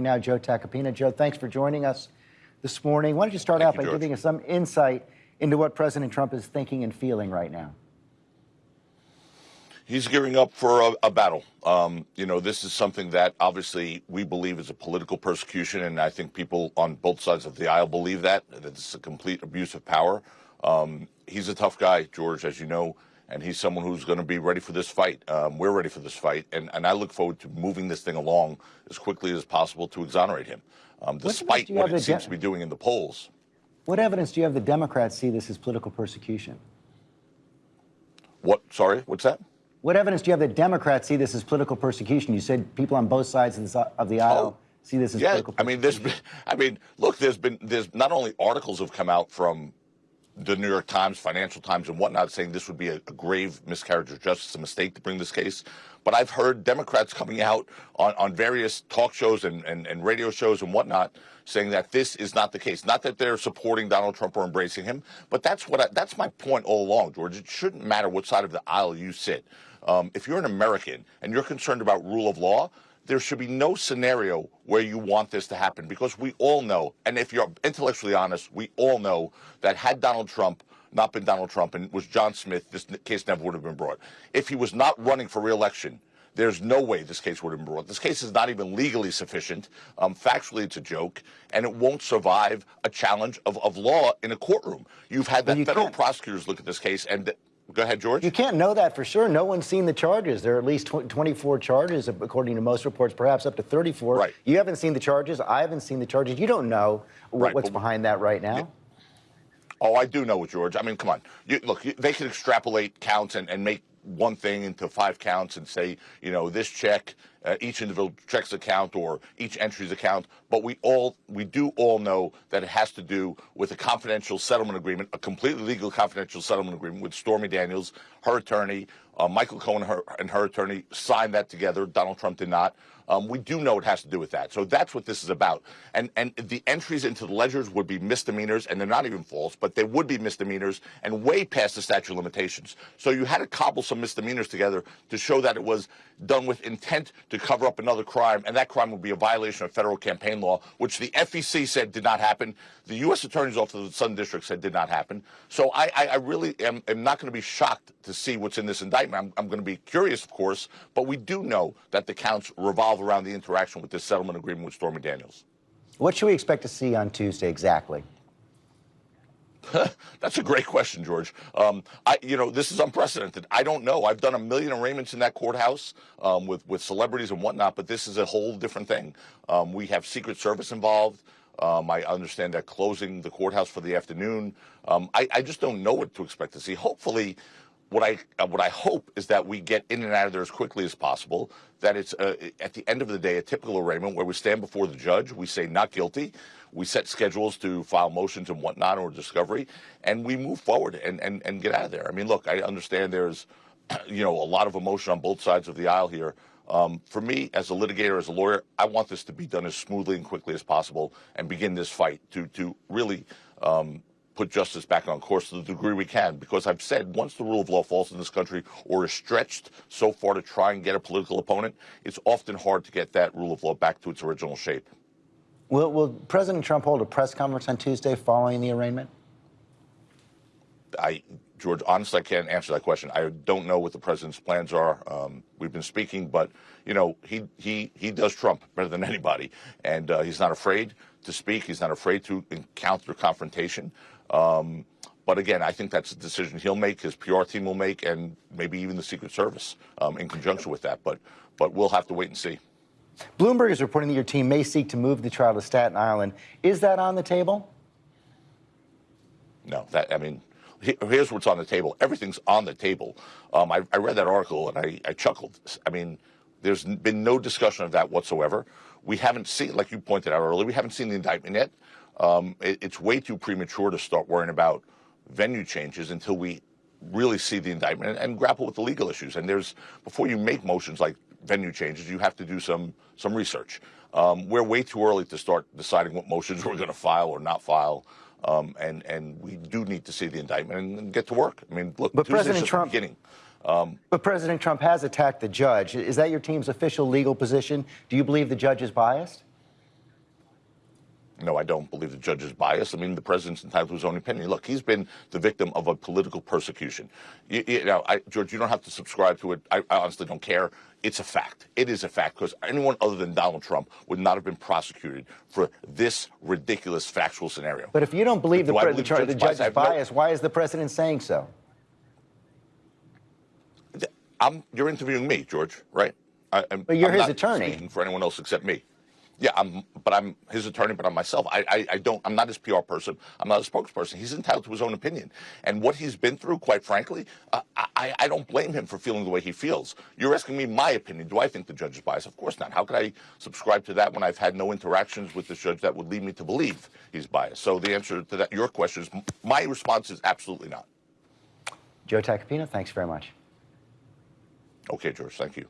Now, Joe Tacopina. Joe, thanks for joining us this morning. Why don't you start Thank out you, by George. giving us some insight into what President Trump is thinking and feeling right now? He's gearing up for a, a battle. Um, you know, this is something that obviously we believe is a political persecution, and I think people on both sides of the aisle believe that, that it's a complete abuse of power. Um, he's a tough guy, George, as you know, and he's someone who's going to be ready for this fight. Um, we're ready for this fight, and, and I look forward to moving this thing along as quickly as possible to exonerate him, um, despite you what it seems to be doing in the polls. What evidence do you have the Democrats see this as political persecution? What? Sorry, what's that? What evidence do you have that Democrats see this as political persecution? You said people on both sides of, the aisle Oh, see this as yeah, I mean, there's been, I mean, look, there's been, there's not only articles have come out from the New York Times, Financial Times, and whatnot saying this would be a, a grave miscarriage of justice, a mistake to bring this case. But I've heard Democrats coming out on, on various talk shows and, and, and radio shows and whatnot saying that this is not the case. Not that they're supporting Donald Trump or embracing him, but that's what I, that's my point all along, George. It shouldn't matter what side of the aisle you sit. Um, if you're an American and you're concerned about rule of law, there should be no scenario where you want this to happen because we all know, and if you're intellectually honest, we all know that had Donald Trump not been Donald Trump and was John Smith, this case never would have been brought. If he was not running for reelection, there's no way this case would have been brought. This case is not even legally sufficient. Um, factually, it's a joke, and it won't survive a challenge of, of law in a courtroom. You've had the federal can't- prosecutors look at this case, and go ahead, George. You can't know that for sure. No one's seen the charges. There are at least tw- 24 charges, according to most reports, perhaps up to 34. Right. You haven't seen the charges. I haven't seen the charges. You don't know Right, what's behind that right now. Oh, I do know George. I mean, come on. You, look, you, they can extrapolate counts and, and make one thing into five counts and say, you know, this check, uh, each individual check's account or each entry's account. But we all, we do all know that it has to do with a confidential settlement agreement, a completely legal confidential settlement agreement with Stormy Daniels, her attorney, uh, Michael Cohen her, and her attorney signed that together. Donald Trump did not. Um, we do know it has to do with that. So that's what this is about. And and the entries into the ledgers would be misdemeanors, and they're not even false, but they would be misdemeanors and way past the statute of limitations. So you had to cobble some misdemeanors together to show that it was done with intent to cover up another crime, and that crime would be a violation of federal campaign law, which the FEC said did not happen. The U.S. Attorney's Office of the Southern District said did not happen. So I, I, I really am, am not going to be shocked to see what's in this indictment. I'm, I'm going to be curious, of course, but we do know that the counts revolve around the interaction with this settlement agreement with Stormy Daniels. What should we expect to see on Tuesday exactly? That's a great question, George. Um, I, you know, this is unprecedented. I don't know. I've done a million arraignments in that courthouse um, with with celebrities and whatnot, but this is a whole different thing. Um, we have Secret Service involved. Um, I understand they're closing the courthouse for the afternoon. Um, I, I just don't know what to expect to see. Hopefully, what I uh, what I hope is that we get in and out of there as quickly as possible. That it's uh, at the end of the day a typical arraignment where we stand before the judge, we say not guilty, we set schedules to file motions and whatnot or discovery, and we move forward and, and, and get out of there. I mean, look, I understand there's you know a lot of emotion on both sides of the aisle here. Um, for me, as a litigator, as a lawyer, I want this to be done as smoothly and quickly as possible and begin this fight to to really um, put justice back on course to the degree we can. Because I've said once the rule of law falls in this country or is stretched so far to try and get a political opponent, it's often hard to get that rule of law back to its original shape. Will, will President Trump hold a press conference on Tuesday following the arraignment? I, George, honestly, I can't answer that question. I don't know what the president's plans are. Um, we've been speaking, but you know, he he he does Trump better than anybody, and uh, he's not afraid to speak. He's not afraid to encounter confrontation. Um, but again, I think that's a decision he'll make, his PR team will make, and maybe even the Secret Service um, in conjunction with that. But but we'll have to wait and see. Bloomberg is reporting that your team may seek to move the trial to Staten Island. Is that on the table? No, that I mean, here's what's on the table. Everything's on the table. Um, I, I read that article and I, I chuckled. I mean, there's been no discussion of that whatsoever. We haven't seen, like you pointed out earlier, we haven't seen the indictment yet. Um, it, it's way too premature to start worrying about venue changes until we really see the indictment and, and grapple with the legal issues. And there's before you make motions like venue changes, you have to do some some research. Um, we're way too early to start deciding what motions we're going to file or not file. Um, and and we do need to see the indictment and, and get to work. I mean, look, But Tuesday's President just Trump- the beginning. But President Trump has attacked the judge. Is that your team's official legal position? Do you believe the judge is biased? No, I don't believe the judge is biased. I mean, the president's entitled to his own opinion. Look, he's been the victim of a political persecution. You, you know, I, George, you don't have to subscribe to it. I, I honestly don't care. It's a fact. It is a fact because anyone other than Donald Trump would not have been prosecuted for this ridiculous factual scenario. But if you don't believe, the, I pre- believe the, Judge the is judge biased? Is have no- why is the president saying so? I'm, you're interviewing me, George, right? I, I'm, But you're I'm his not attorney. Speaking for anyone else except me. Yeah, I'm, but I'm his attorney, but I'm myself. I, I, I don't. I'm not his PR person. I'm not a spokesperson. He's entitled to his own opinion, and what he's been through, quite frankly, uh, I, I don't blame him for feeling the way he feels. You're asking me my opinion. Do I think the judge is biased? Of course not. How could I subscribe to that when I've had no interactions with this judge that would lead me to believe he's biased? So the answer to that, your question is, my response is absolutely not. Joe Tacopina, thanks very much. Okay, George. Thank you.